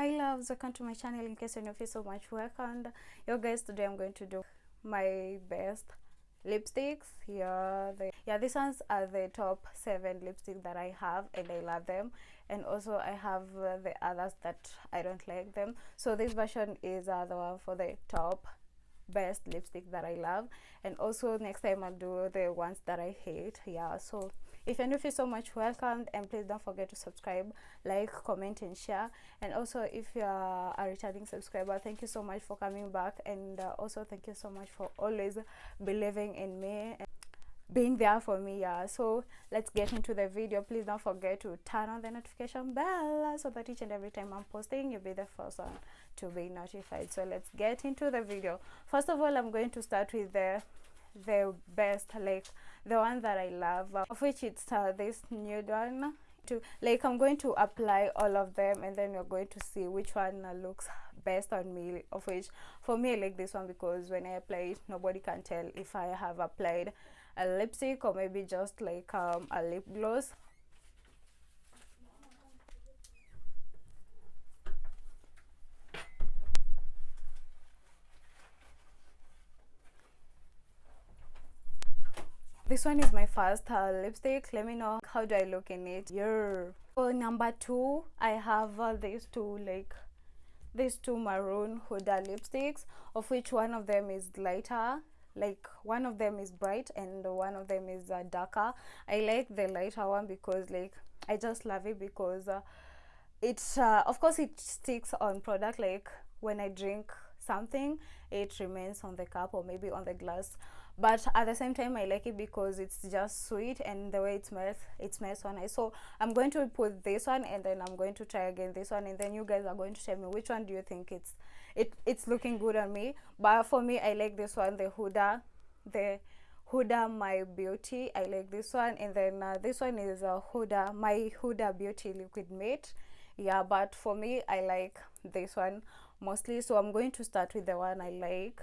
hi loves. Welcome to my channel in case you're new. So much work and yo guys today i'm going to do my best lipsticks. Yeah the, yeah these ones are the top seven lipsticks that i have and i love them. And also i have uh, the others that i don't like them. So this version is uh, the one for the top best lipstick that i love. And also next time i'll do the ones that i hate. Yeah so if you're new feel so much welcome and please don't forget to subscribe like comment and share. And also if you are a returning subscriber thank you so much for coming back. And uh, also thank you so much for always believing in me and being there for me yeah. So let's get into the video. Please don't forget to turn on the notification bell so that each and every time i'm posting you'll be the first one to be notified. So let's get into the video. First of all i'm going to start with the the best like the one that i love uh, of which it's uh, this nude one to like i'm going to apply all of them and then you're going to see which one uh, looks best on me of which for me i like this one because when i apply it nobody can tell if i have applied a lipstick or maybe just like um, a lip gloss this one is my first uh, lipstick. Let me know how do i look in it. Yeah for number two i have uh, these two like these two maroon huda lipsticks of which one of them is lighter like one of them is bright and one of them is uh, darker. I like the lighter one because like i just love it because uh, it's uh, of course it sticks on product. Like when i drink something it remains on the cup or maybe on the glass but at the same time i like it because it's just sweet and the way it smells it smells so nice. So i'm going to put this one and then i'm going to try again this one and then you guys are going to tell me which one do you think it's it it's looking good on me. But for me i like this one the huda the huda my beauty. I like this one. And then uh, this one is a huda my huda beauty liquid matte yeah but for me i like this one mostly. So i'm going to start with the one i like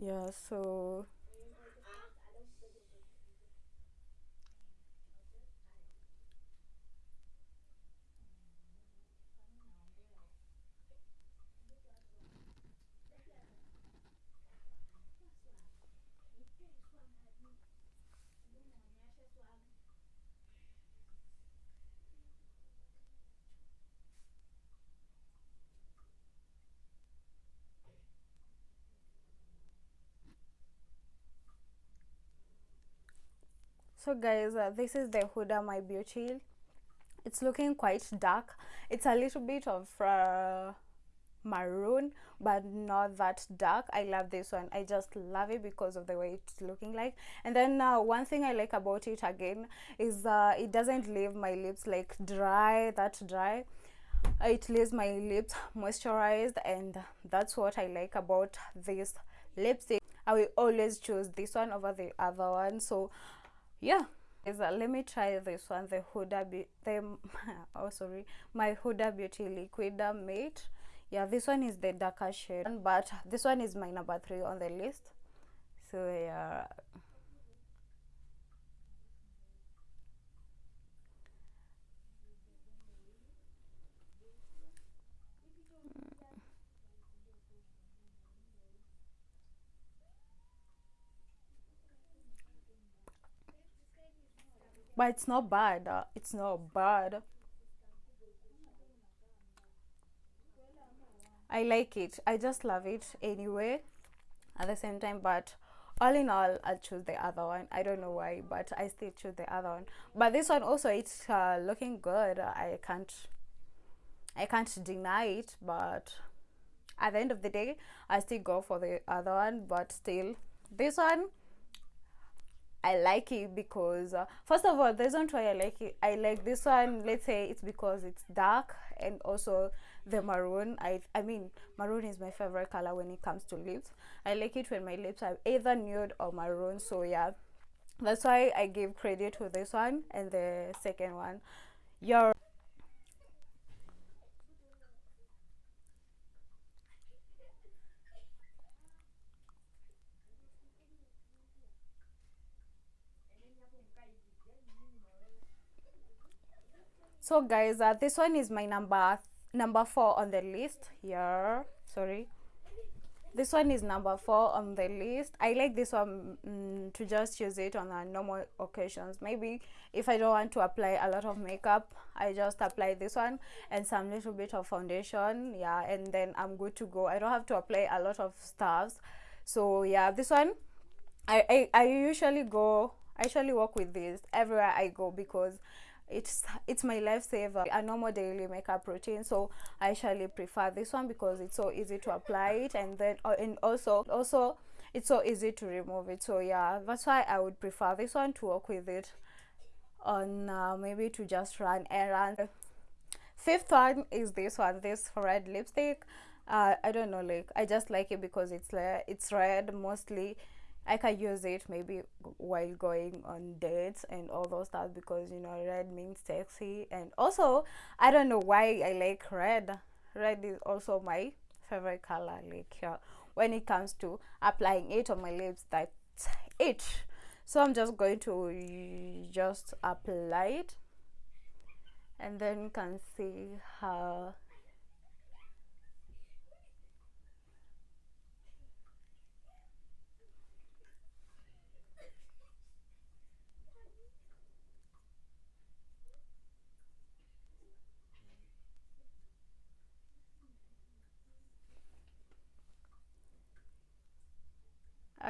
yeah so so guys uh, this is the huda my beauty. It's looking quite dark. It's a little bit of uh, maroon but not that dark. I love this one. I just love it because of the way it's looking like. And then uh, one thing i like about it again is uh, it doesn't leave my lips like dry that dry. It leaves my lips moisturized and that's what i like about this lipstick. I will always choose this one over the other one. So yeah. Is uh, let me try this one the huda Be the oh sorry my huda beauty liquid matte yeah this one is the darker shade but this one is my number three on the list. So yeah but it's not bad uh, it's not bad. I like it. I just love it anyway. At the same time but all in all i'll choose the other one. I don't know why but i still choose the other one. But this one also it's uh, looking good. I can't i can't deny it but at the end of the day i still go for the other one but still this one I like it because uh, first of all, the reason why I like it, I like this one. Let's say it's because it's dark and also the maroon. I I mean, maroon is my favorite color when it comes to lips. I like it when my lips are either nude or maroon. So yeah, that's why I give credit to this one and the second one. Your so guys uh, this one is my number number four on the list here. Sorry. This one is number four on the list. I like this one mm, to just use it on a normal occasions. Maybe if i don't want to apply a lot of makeup i just apply this one and some little bit of foundation. Yeah and then i'm good to go. I don't have to apply a lot of stuffs. So yeah this one i i, I usually go i usually work with this everywhere i go because it's it's my lifesaver. A normal daily makeup routine so i actually prefer this one because it's so easy to apply it and then uh, and also also it's so easy to remove it. So yeah that's why i would prefer this one to work with it on uh, maybe to just run errands. Fifth one is this one this red lipstick. Uh, i don't know like i just like it because it's it's red mostly I can use it maybe while going on dates and all those stuff because you know red means sexy and also I don't know why I like red. Red is also my favorite color like uh, when it comes to applying it on my lips that's it. So I'm just going to just apply it and then you can see how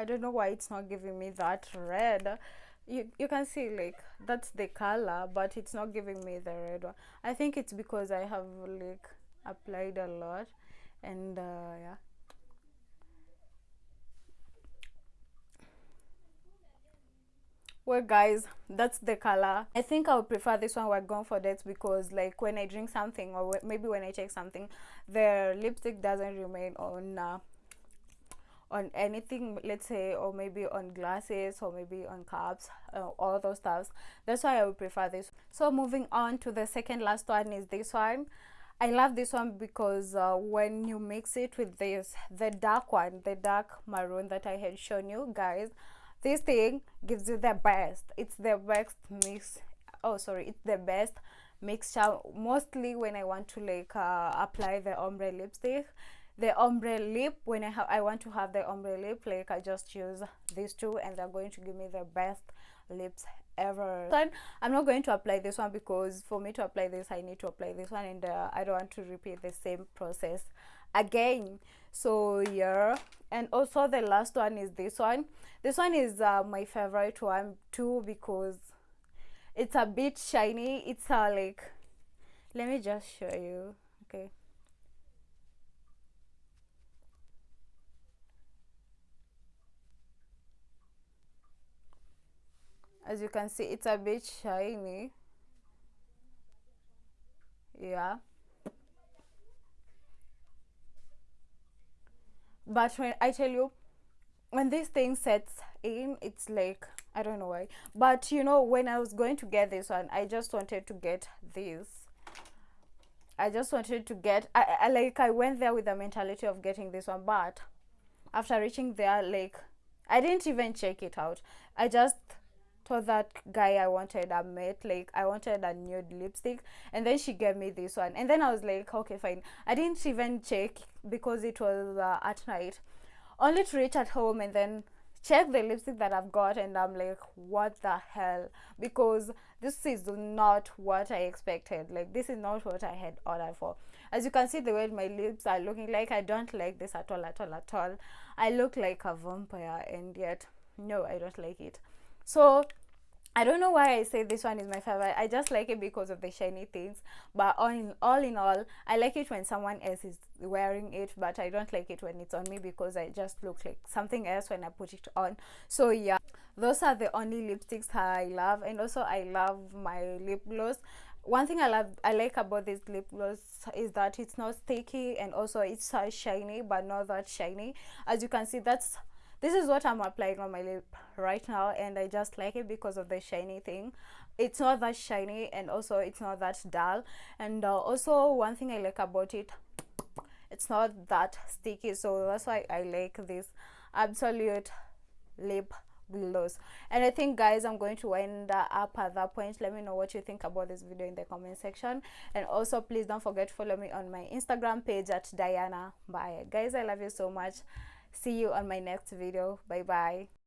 I don't know why it's not giving me that red. You you can see like that's the color but it's not giving me the red one. I think it's because I have like applied a lot and uh, yeah. Well guys that's the color. I think i would prefer this one. We're going for dates because like when i drink something or maybe when i take something the lipstick doesn't remain on uh, on anything let's say or maybe on glasses or maybe on cups uh, all those stuffs. That's why i would prefer this. So moving on to the second last one is this one. I love this one because uh, when you mix it with this the dark one the dark maroon that i had shown you guys this thing gives you the best. It's the best mix oh sorry it's the best mixture. Mostly when i want to like uh, apply the ombre lipstick the ombre lip when i have i want to have the ombre lip like i just use these two and they're going to give me the best lips ever. Then i'm not going to apply this one because for me to apply this i need to apply this one and uh, i don't want to repeat the same process again. So yeah. And also the last one is this one. This one is uh, my favorite one too because it's a bit shiny. It's uh, like let me just show you. Okay as you can see it's a bit shiny. Yeah. But when i tell you when this thing sets in it's like i don't know why. But you know when i was going to get this one i just wanted to get this. I just wanted to get I, I like i went there with the mentality of getting this one but after reaching there like i didn't even check it out. I just told that guy I wanted a matte, like I wanted a nude lipstick, and then she gave me this one, and then I was like, okay, fine. I didn't even check because it was uh, at night, only to reach at home and then check the lipstick that I've got, and I'm like, what the hell? Because this is not what I expected. Like this is not what I had ordered for. As you can see, the way my lips are looking like, I don't like this at all, at all, at all. I look like a vampire, and yet no, I don't like it so I don't know why I say this one is my favorite. I just like it because of the shiny things. But all in all, in all, I like it when someone else is wearing it. But I don't like it when it's on me because I just look like something else when I put it on. So yeah, those are the only lipsticks that I love. And also I love my lip gloss. One thing I love, I like about this lip gloss is that it's not sticky and also it's shiny, but not that shiny. As you can see, that's this is what i'm applying on my lip right now and i just like it because of the shiny thing. It's not that shiny and also it's not that dull. And uh, also one thing i like about it it's not that sticky so that's why i like this absolute lip gloss. And i think guys i'm going to wind up at that point. Let me know what you think about this video in the comment section. And also please don't forget to follow me on my instagram page at diana bye guys i love you so much see you on my next video. Bye bye